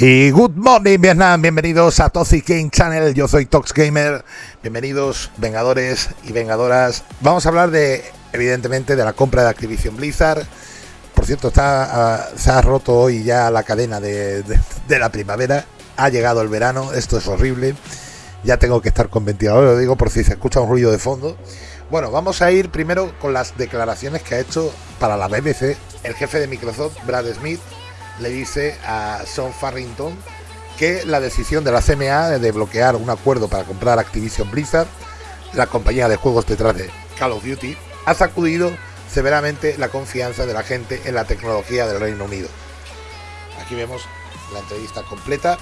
Y good morning Vietnam, bienvenidos a Toxic Game Channel, yo soy Tox Gamer, bienvenidos vengadores y vengadoras. Vamos a hablar de, evidentemente, de la compra de Activision Blizzard. Por cierto, está, uh, se ha roto hoy ya la cadena de, de, de, la primavera, ha llegado el verano, esto es horrible. Ya tengo que estar con ventilador, lo digo por si se escucha un ruido de fondo. Bueno, vamos a ir primero con las declaraciones que ha hecho para la BBC el jefe de Microsoft, Brad Smith, le dice a Sean Farrington que la decisión de la CMA de bloquear un acuerdo para comprar Activision Blizzard, la compañía de juegos detrás de Call of Duty, ha sacudido severamente la confianza de la gente en la tecnología del Reino Unido. Aquí vemos la entrevista completa.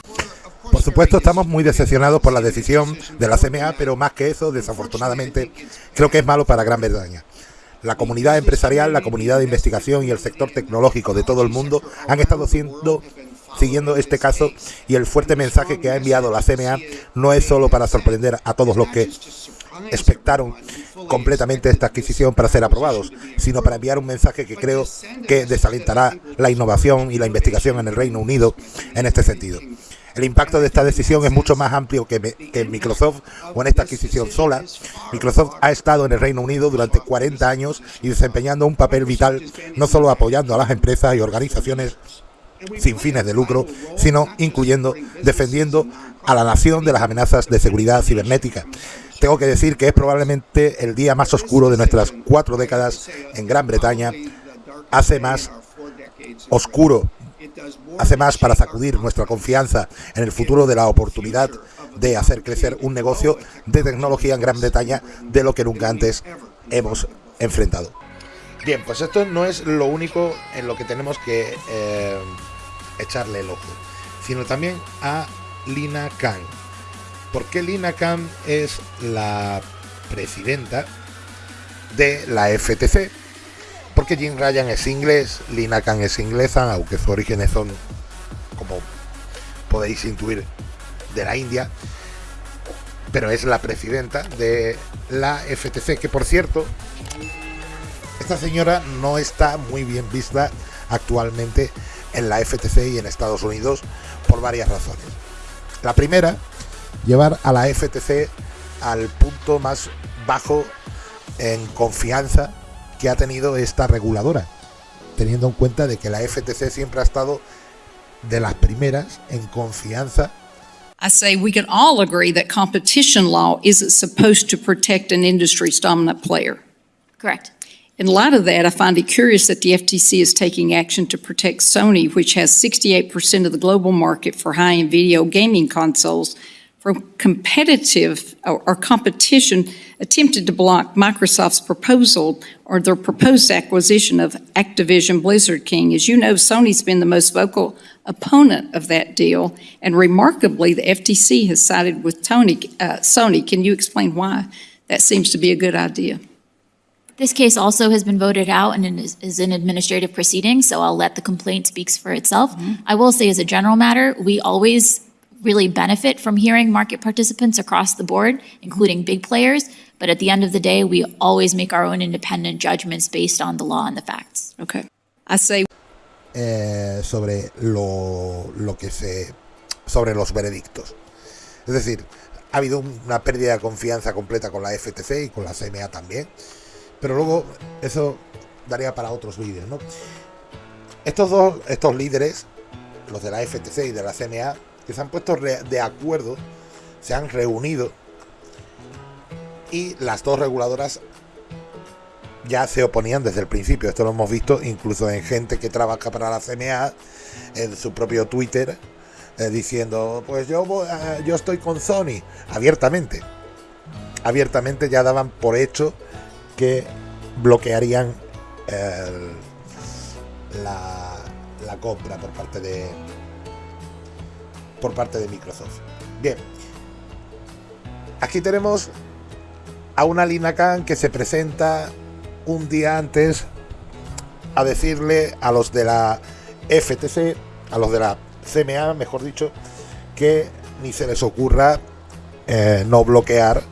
Por supuesto, estamos muy decepcionados por la decisión de la CMA, pero más que eso, desafortunadamente, creo que es malo para Gran Bretaña. La comunidad empresarial, la comunidad de investigación y el sector tecnológico de todo el mundo han estado siguiendo este caso y el fuerte mensaje que ha enviado la CMA no es solo para sorprender a todos los que expectaron completamente esta adquisición para ser aprobados, sino para enviar un mensaje que creo que desalentará la innovación y la investigación en el Reino Unido en este sentido. El impacto de esta decisión es mucho más amplio que, que Microsoft o en esta adquisición sola. Microsoft ha estado en el Reino Unido durante 40 años y desempeñando un papel vital, no solo apoyando a las empresas y organizaciones sin fines de lucro, sino incluyendo, defendiendo a la nación de las amenazas de seguridad cibernética. Tengo que decir que es probablemente el día más oscuro de nuestras cuatro décadas en Gran Bretaña. Hace más oscuro hace más para sacudir nuestra confianza en el futuro de la oportunidad de hacer crecer un negocio de tecnología en Gran Bretaña de lo que nunca antes hemos enfrentado. Bien, pues esto no es lo único en lo que tenemos que eh, echarle el ojo, sino también a Lina Khan. ¿Por qué Lina Khan es la presidenta de la FTC? Porque Jim Ryan es inglés, Lina Khan es inglesa, aunque sus orígenes son, como podéis intuir, de la India, pero es la presidenta de la FTC, que por cierto, esta señora no está muy bien vista actualmente en la FTC y en Estados Unidos por varias razones. La primera, llevar a la FTC al punto más bajo en confianza que ha tenido esta reguladora, teniendo en cuenta de que la FTC siempre ha estado de las primeras en confianza. I say we can all agree that competition law isn't supposed to protect an industry's dominant player. Correct. In light of that, I find it curious that the FTC is taking action to protect Sony, which has 68% of the global market for high-end video gaming consoles, from competitive or, or competition attempted to block Microsoft's proposal or their proposed acquisition of Activision Blizzard King. As you know, Sony's been the most vocal opponent of that deal, and remarkably, the FTC has sided with Tony, uh, Sony. Can you explain why that seems to be a good idea? This case also has been voted out and is, is in administrative proceeding, so I'll let the complaint speaks for itself. Mm -hmm. I will say as a general matter, we always really benefit from hearing market participants across the board, including big players. But at the end of the day, we always make our own independent judgments based on the law and the facts. Okay. I say eh, sobre lo, lo que se sobre los veredictos. Es decir, ha habido una pérdida de confianza completa con la FTC y con la CMA también. Pero luego eso daría para otros vídeos, ¿no? Estos dos, estos líderes, los de la FTC y de la CMA, que se han puesto de acuerdo, se han reunido y las dos reguladoras ya se oponían desde el principio. Esto lo hemos visto incluso en gente que trabaja para la CMA en su propio Twitter eh, diciendo, pues yo, eh, yo estoy con Sony abiertamente. Abiertamente ya daban por hecho que bloquearían la, la compra por parte de por parte de Microsoft. Bien, aquí tenemos a una Lina Khan que se presenta un día antes a decirle a los de la FTC, a los de la CMA, mejor dicho, que ni se les ocurra eh, no bloquear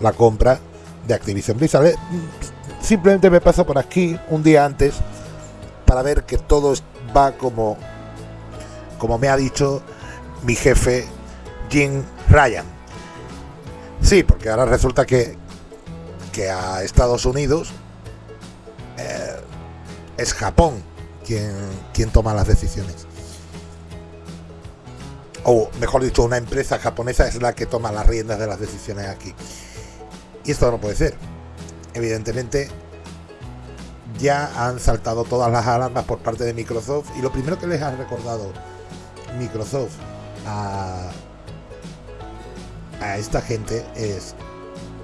la compra de Activision Blizzard. Eh, simplemente me paso por aquí un día antes para ver que todo va como, como me ha dicho mi jefe Jim Ryan. Sí, porque ahora resulta que, que a Estados Unidos eh, es Japón quien, quien toma las decisiones. O mejor dicho, una empresa japonesa es la que toma las riendas de las decisiones aquí. Y esto no puede ser. Evidentemente, ya han saltado todas las alarmas por parte de Microsoft y lo primero que les ha recordado Microsoft a, esta gente es,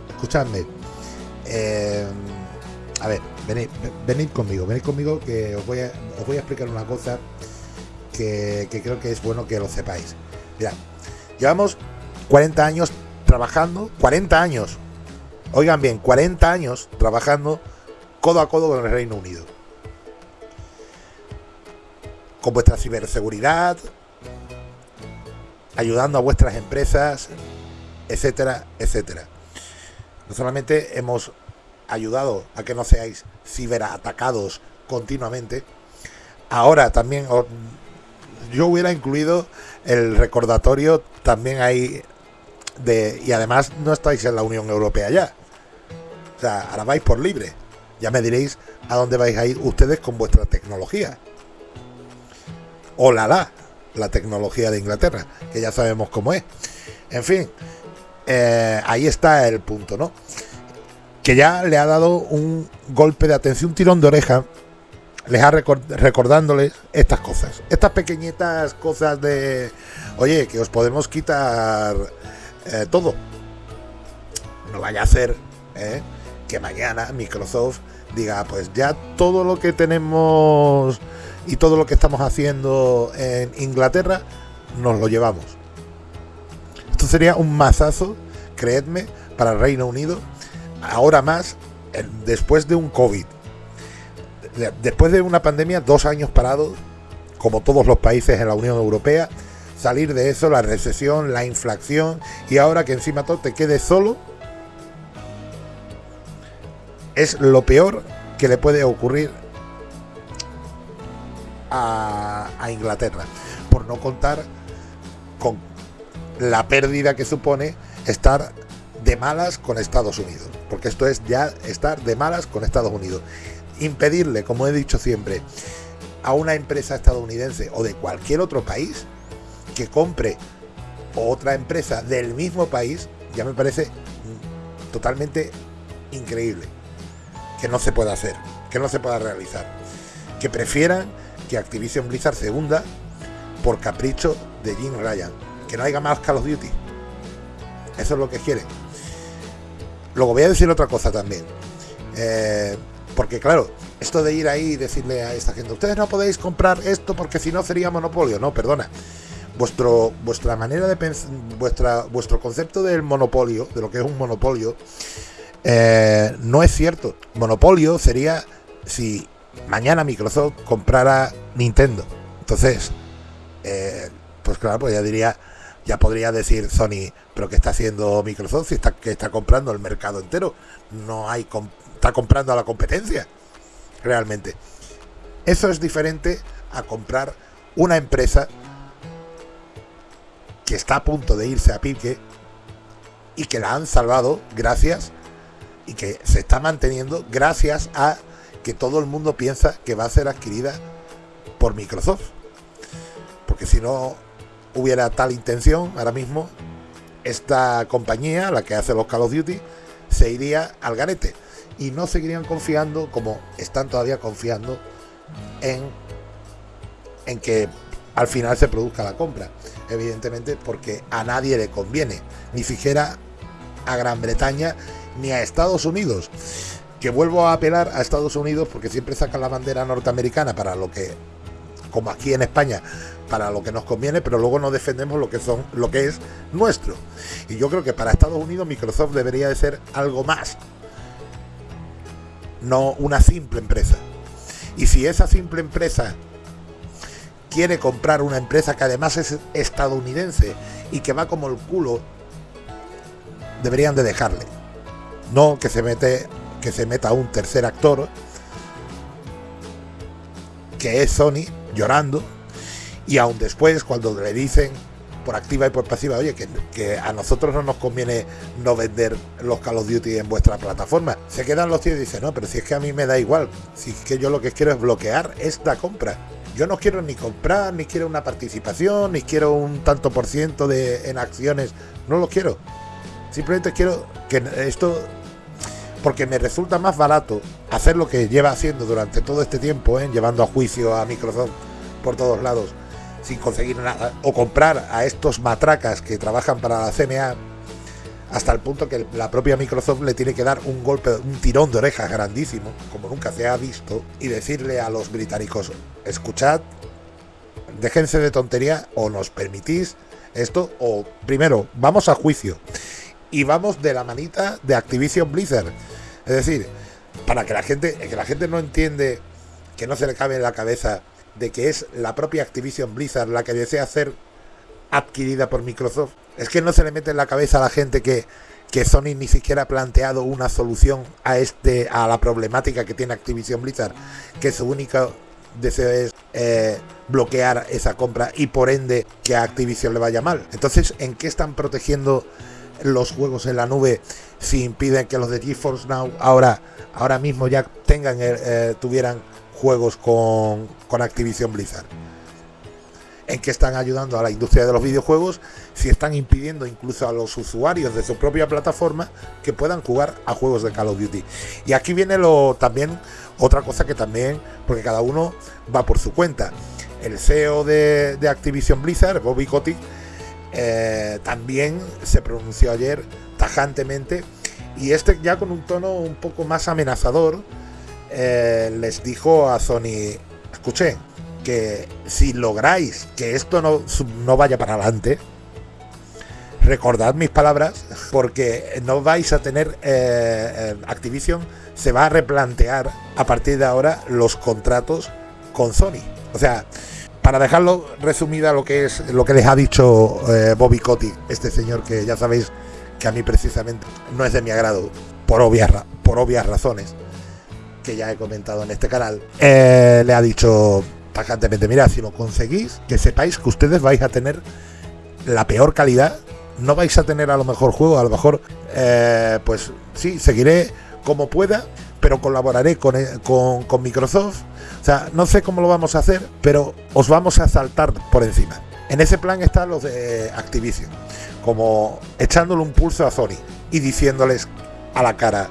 escuchadme, eh, a ver, venid, venid, conmigo, venid conmigo que os voy a, os voy a explicar una cosa que, que creo que es bueno que lo sepáis. Mirad, llevamos 40 años trabajando, 40 años, oigan bien, 40 años trabajando codo a codo con el Reino Unido. Con vuestra ciberseguridad, ayudando a vuestras empresas, etcétera, etcétera. No solamente hemos ayudado a que no seáis ciberatacados continuamente, ahora también yo hubiera incluido el recordatorio también ahí de y además no estáis en la Unión Europea ya. O sea, ahora vais por libre. Ya me diréis a dónde vais a ir ustedes con vuestra tecnología. O la tecnología de Inglaterra, que ya sabemos cómo es. En fin, eh, ahí está el punto, ¿no? Que ya le ha dado un golpe de atención, un tirón de oreja, les ha record recordándoles estas cosas, estas pequeñitas cosas de, oye, que os podemos quitar eh, todo. No vaya a ser ¿eh? que mañana Microsoft diga, pues ya todo lo que tenemos y todo lo que estamos haciendo en Inglaterra, nos lo llevamos. Esto sería un mazazo, creedme, para el Reino Unido, ahora más, después de un COVID. Después de una pandemia, dos años parados, como todos los países en la Unión Europea, salir de eso, la recesión, la inflación, y ahora que encima todo te quede solo, es lo peor que le puede ocurrir a, Inglaterra, por no contar con la pérdida que supone estar de malas con Estados Unidos, porque esto es ya estar de malas con Estados Unidos. Impedirle, como he dicho siempre, a una empresa estadounidense o de cualquier otro país que compre otra empresa del mismo país, ya me parece totalmente increíble que no se pueda hacer, que no se pueda realizar. Que prefieran que Activision Blizzard se hunda por capricho de Jim Ryan. Que no haya más Call of Duty. Eso es lo que quieren. Luego voy a decir otra cosa también. Eh, porque claro, esto de ir ahí y decirle a esta gente, ustedes no podéis comprar esto porque si no sería monopolio. No, perdona. Vuestro, vuestra manera de pensar, vuestra, vuestro concepto del monopolio, de lo que es un monopolio, eh, no es cierto. Monopolio sería si mañana Microsoft comprara Nintendo. Entonces, eh, pues claro, pues ya diría, ya podría decir Sony, pero ¿qué está haciendo Microsoft si está, que está comprando el mercado entero? No hay, está comprando a la competencia, realmente. Eso es diferente a comprar una empresa que está a punto de irse a pique y que la han salvado gracias y que se está manteniendo gracias a que todo el mundo piensa que va a ser adquirida por Microsoft. Porque si no hubiera tal intención, ahora mismo esta compañía, la que hace los Call of Duty, se iría al garete. Y no seguirían confiando como están todavía confiando en, en que al final se produzca la compra. Evidentemente porque a nadie le conviene, ni siquiera a Gran Bretaña ni a Estados Unidos. Que vuelvo a apelar a Estados Unidos porque siempre sacan la bandera norteamericana para lo que, como aquí en España, para lo que nos conviene, pero luego no defendemos lo que son, lo que es nuestro. Y yo creo que para Estados Unidos Microsoft debería de ser algo más, no una simple empresa. Y si esa simple empresa quiere comprar una empresa que además es estadounidense y que va como el culo, deberían de dejarle. No que se mete que se meta un tercer actor que es Sony llorando y aún después cuando le dicen por activa y por pasiva, oye, que, que, a nosotros no nos conviene no vender los Call of Duty en vuestra plataforma. Se quedan los tíos y dicen, no, pero si es que a mí me da igual, si es que yo lo que quiero es bloquear esta compra. Yo no quiero ni comprar, ni quiero una participación, ni quiero un tanto por ciento de, en acciones, no lo quiero. Simplemente quiero que esto, porque me resulta más barato hacer lo que lleva haciendo durante todo este tiempo, ¿eh? llevando a juicio a Microsoft por todos lados, sin conseguir nada, o comprar a estos matracas que trabajan para la CMA hasta el punto que la propia Microsoft le tiene que dar un golpe, un tirón de orejas grandísimo, como nunca se ha visto, y decirle a los británicos, escuchad, déjense de tontería o nos permitís esto, o primero, vamos a juicio y vamos de la manita de Activision Blizzard. Es decir, para que la gente, que la gente no entiende, que no se le cabe en la cabeza de que es la propia Activision Blizzard la que desea ser adquirida por Microsoft. Es que no se le mete en la cabeza a la gente que, que Sony ni siquiera ha planteado una solución a este a la problemática que tiene Activision Blizzard, que su único deseo es eh, bloquear esa compra y por ende que a Activision le vaya mal. Entonces, ¿en qué están protegiendo los juegos en la nube si impiden que los de GeForce Now ahora, ahora mismo ya tengan eh, tuvieran juegos con, con Activision Blizzard? en que están ayudando a la industria de los videojuegos si están impidiendo incluso a los usuarios de su propia plataforma que puedan jugar a juegos de Call of Duty. Y aquí viene lo también otra cosa que también, porque cada uno va por su cuenta. El CEO de, Activision Blizzard, Bobby Kotick, eh, también se pronunció ayer tajantemente y este ya con un tono un poco más amenazador eh, les dijo a Sony, escuché, que si lográis que esto no, no vaya para adelante, recordad mis palabras, porque no vais a tener eh, Activision se va a replantear a partir de ahora los contratos con Sony. O sea, para dejarlo resumida lo que es lo que les ha dicho eh, Bobby Cotti, este señor que ya sabéis que a mí precisamente no es de mi agrado por obvias por obvias razones que ya he comentado en este canal, le ha dicho tajantemente, mira, si lo conseguís, que sepáis que ustedes vais a tener la peor calidad, no vais a tener a lo mejor juego, a lo mejor, eh, pues sí, seguiré como pueda, pero colaboraré con, eh, con, con, Microsoft. O sea, no sé cómo lo vamos a hacer, pero os vamos a saltar por encima. En ese plan están los de Activision, como echándole un pulso a Sony y diciéndoles a la cara,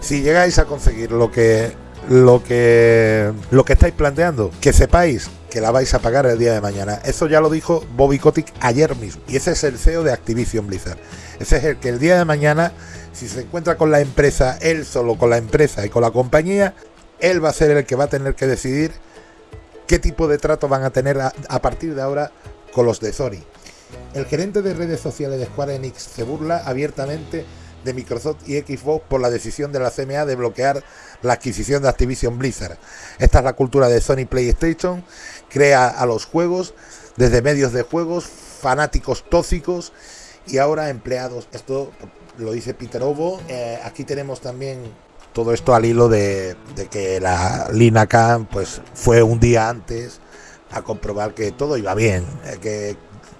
si llegáis a conseguir lo que lo que lo que estáis planteando, que sepáis que la vais a pagar el día de mañana. Eso ya lo dijo Bobby Kotick ayer mismo. Y ese es el CEO de Activision Blizzard. Ese es el que el día de mañana, si se encuentra con la empresa, él solo con la empresa y con la compañía, él va a ser el que va a tener que decidir qué tipo de trato van a tener a, a partir de ahora con los de Sony. El gerente de redes sociales de Square Enix se burla abiertamente de Microsoft y Xbox por la decisión de la CMA de bloquear la adquisición de Activision Blizzard. Esta es la cultura de Sony PlayStation, crea a los juegos desde medios de juegos, fanáticos tóxicos y ahora empleados. Esto lo dice Peter Ovo. Eh, aquí tenemos también todo esto al hilo de, que la Lina Khan pues fue un día antes a comprobar que todo iba bien, eh, que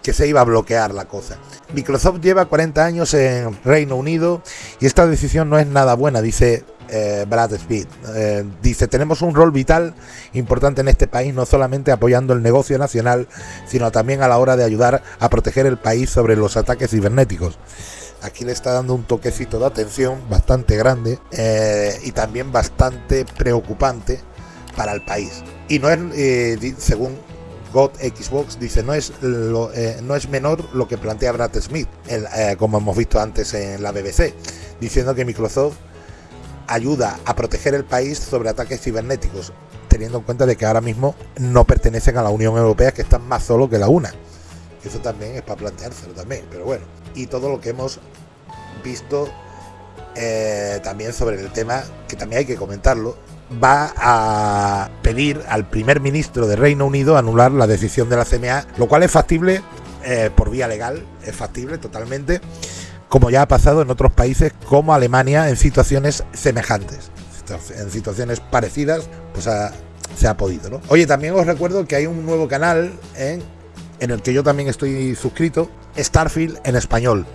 que se iba a bloquear la cosa. Microsoft lleva 40 años en Reino Unido y esta decisión no es nada buena, dice eh, Brad Speed. Eh, dice, tenemos un rol vital importante en este país, no solamente apoyando el negocio nacional, sino también a la hora de ayudar a proteger el país sobre los ataques cibernéticos. Aquí le está dando un toquecito de atención bastante grande eh, y también bastante preocupante para el país. Y no es, según God Xbox dice no es eh, no es menor lo que plantea Brad Smith, eh, como hemos visto antes en la BBC, diciendo que Microsoft ayuda a proteger el país sobre ataques cibernéticos, teniendo en cuenta de que ahora mismo no pertenecen a la Unión Europea, que están más solo que la una. Eso también es para planteárselo también, pero bueno. Y todo lo que hemos visto eh, también sobre el tema, que también hay que comentarlo, va a pedir al primer ministro de Reino Unido anular la decisión de la CMA, lo cual es factible eh, por vía legal, es factible totalmente, como ya ha pasado en otros países como Alemania en situaciones semejantes, en situaciones parecidas, pues se ha podido. ¿no? Oye, también os recuerdo que hay un nuevo canal en en el que yo también estoy suscrito, Starfield en español.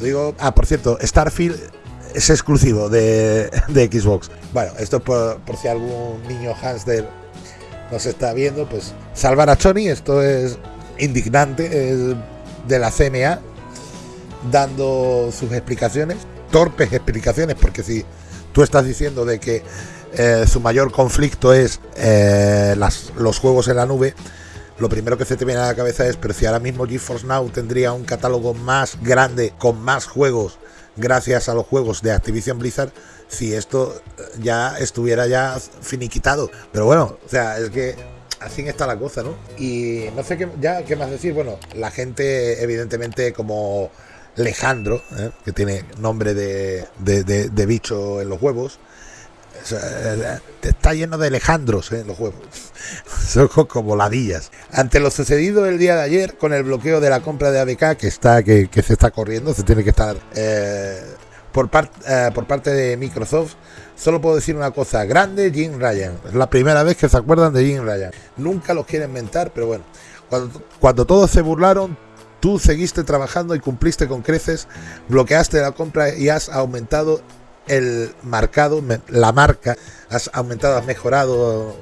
Digo, ah, por cierto, Starfield es exclusivo de, Xbox. Bueno, esto por, por si algún niño hamster nos está viendo, pues salvar a Sony, esto es indignante, es de la CMA, dando sus explicaciones, torpes explicaciones, porque si tú estás diciendo de que eh, su mayor conflicto es eh, los juegos en la nube, lo primero que se te viene a la cabeza es, pero si ahora mismo GeForce Now tendría un catálogo más grande, con más juegos, gracias a los juegos de Activision Blizzard, si esto ya estuviera ya finiquitado. Pero bueno, o sea, es que así está la cosa, ¿no? Y no sé qué, ya qué más decir. Bueno, la gente, evidentemente, como Alejandro, ¿eh? que tiene nombre de, de, bicho en los huevos, está lleno de Alejandros ¿eh? en los huevos. Son como ladillas. Ante lo sucedido el día de ayer con el bloqueo de la compra de ABK, que está que, se está corriendo, se tiene que estar eh, por, por parte de Microsoft, Solo puedo decir una cosa, grande Jim Ryan. Es la primera vez que se acuerdan de Jim Ryan. Nunca los quieren mentar, pero bueno. Cuando, todos se burlaron, tú seguiste trabajando y cumpliste con creces, bloqueaste la compra y has aumentado el marcado, la marca, has aumentado, has mejorado,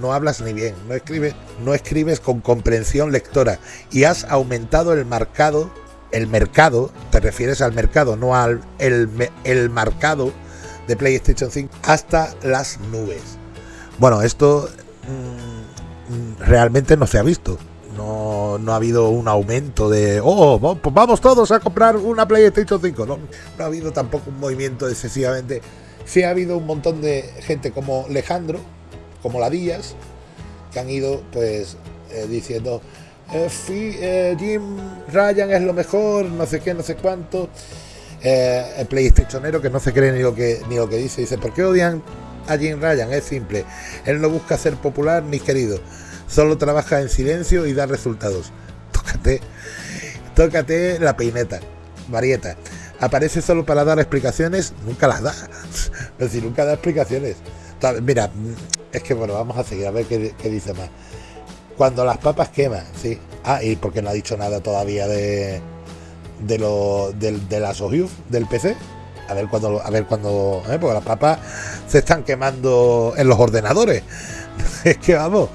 no, hablas ni bien, no escribes, no escribes con comprensión lectora y has aumentado el marcado, el mercado, te refieres al mercado, no al el, el marcado de PlayStation 5 hasta las nubes. Bueno, esto mm, realmente no se ha visto. No, ha habido un aumento de, oh, pues vamos todos a comprar una PlayStation 5. No, no ha habido tampoco un movimiento excesivamente. Sí ha habido un montón de gente como Alejandro, como la Díaz, que han ido pues eh, diciendo, eh, eh, Jim Ryan es lo mejor, no sé qué, no sé cuánto el PlayStationero que no se cree ni lo que, ni lo que dice. Dice, ¿por qué odian a Jim Ryan? Es simple. Él no busca ser popular ni querido. Solo trabaja en silencio y da resultados. Tócate, tócate la peineta, Marieta. Aparece solo para dar explicaciones, nunca las da. Es decir, nunca da explicaciones. Mira, es que bueno, vamos a seguir a ver qué, dice más. Cuando las papas queman, sí. Ah, y porque no ha dicho nada todavía de, de, lo, de, de las del PC. A ver cuando, a ver cuando, ¿eh? porque las papas se están quemando en los ordenadores. es que vamos,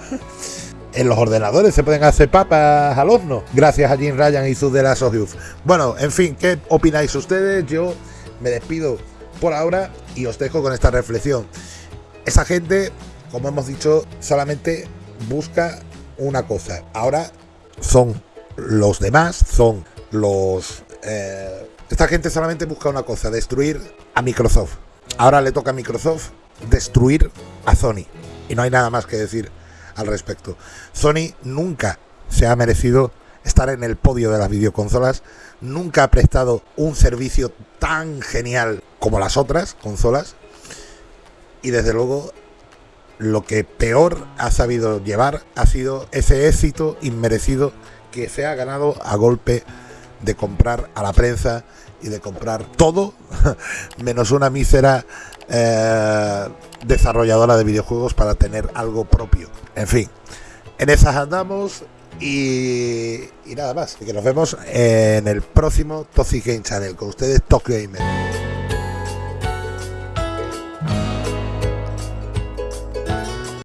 en los ordenadores se pueden hacer papas al horno, gracias a Jim Ryan y sus de las Bueno, en fin, ¿qué opináis ustedes? Yo me despido por ahora y os dejo con esta reflexión. Esa gente, como hemos dicho, solamente busca una cosa. Ahora son los demás, son los... Eh, esta gente solamente busca una cosa, destruir a Microsoft. Ahora le toca a Microsoft destruir a Sony. Y no hay nada más que decir al respecto. Sony nunca se ha merecido estar en el podio de las videoconsolas, nunca ha prestado un servicio tan genial como las otras consolas. Y desde luego lo que peor ha sabido llevar ha sido ese éxito inmerecido que se ha ganado a golpe de comprar a la prensa y de comprar todo, menos una mísera eh, desarrolladora de videojuegos para tener algo propio. En fin, en esas andamos y, nada más. Y que nos vemos en el próximo Toxic Game Channel con ustedes, Top Gamer.